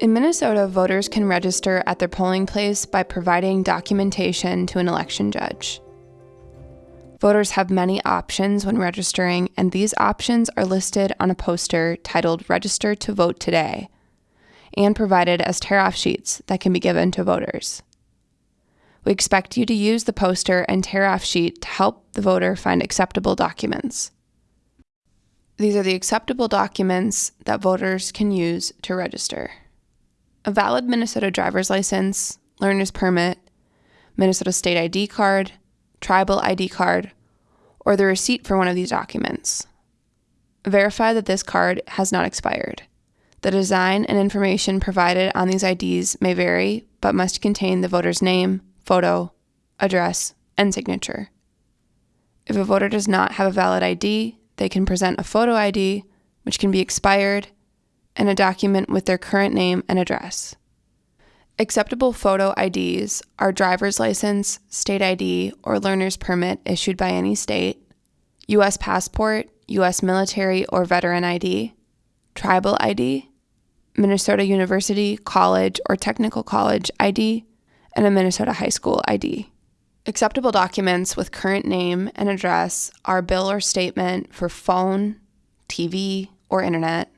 In Minnesota, voters can register at their polling place by providing documentation to an election judge. Voters have many options when registering, and these options are listed on a poster titled Register to Vote Today and provided as tear off sheets that can be given to voters. We expect you to use the poster and tear off sheet to help the voter find acceptable documents. These are the acceptable documents that voters can use to register a valid Minnesota driver's license, learner's permit, Minnesota state ID card, tribal ID card, or the receipt for one of these documents. Verify that this card has not expired. The design and information provided on these IDs may vary, but must contain the voter's name, photo, address, and signature. If a voter does not have a valid ID, they can present a photo ID, which can be expired, and a document with their current name and address. Acceptable photo IDs are driver's license, state ID, or learner's permit issued by any state, U.S. passport, U.S. military or veteran ID, tribal ID, Minnesota University, college, or technical college ID, and a Minnesota high school ID. Acceptable documents with current name and address are bill or statement for phone, TV, or internet,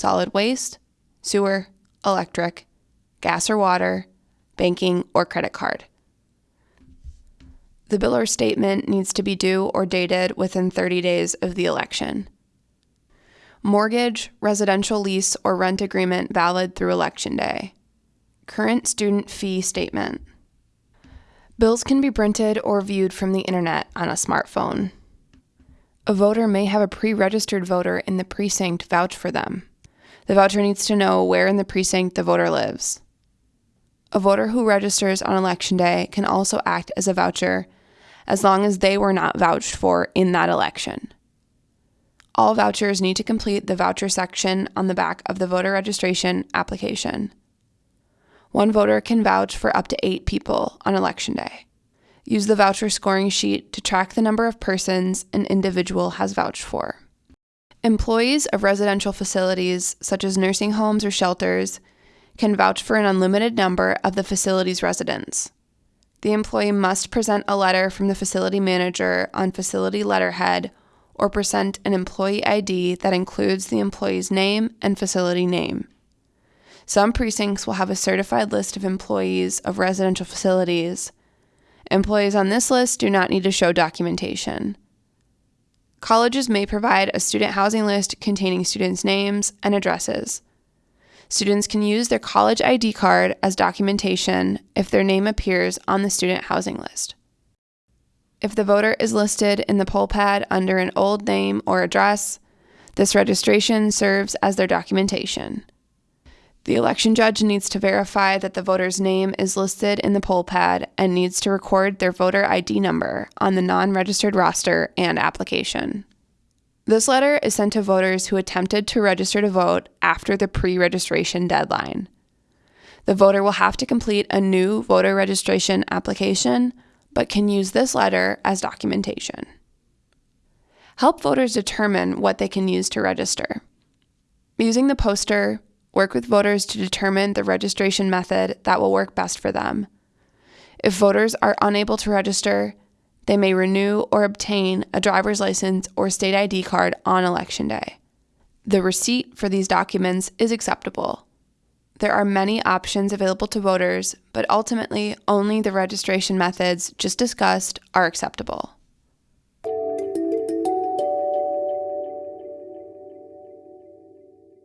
solid waste, sewer, electric, gas or water, banking, or credit card. The bill or statement needs to be due or dated within 30 days of the election. Mortgage, residential lease, or rent agreement valid through Election Day. Current student fee statement. Bills can be printed or viewed from the internet on a smartphone. A voter may have a pre registered voter in the precinct vouch for them. The voucher needs to know where in the precinct the voter lives. A voter who registers on election day can also act as a voucher as long as they were not vouched for in that election. All vouchers need to complete the voucher section on the back of the voter registration application. One voter can vouch for up to eight people on election day. Use the voucher scoring sheet to track the number of persons an individual has vouched for. Employees of residential facilities, such as nursing homes or shelters, can vouch for an unlimited number of the facility's residents. The employee must present a letter from the facility manager on facility letterhead or present an employee ID that includes the employee's name and facility name. Some precincts will have a certified list of employees of residential facilities. Employees on this list do not need to show documentation. Colleges may provide a student housing list containing students' names and addresses. Students can use their college ID card as documentation if their name appears on the student housing list. If the voter is listed in the poll pad under an old name or address, this registration serves as their documentation. The election judge needs to verify that the voter's name is listed in the poll pad and needs to record their voter ID number on the non registered roster and application. This letter is sent to voters who attempted to register to vote after the pre registration deadline. The voter will have to complete a new voter registration application, but can use this letter as documentation. Help voters determine what they can use to register. Using the poster, Work with voters to determine the registration method that will work best for them. If voters are unable to register, they may renew or obtain a driver's license or state ID card on election day. The receipt for these documents is acceptable. There are many options available to voters, but ultimately only the registration methods just discussed are acceptable.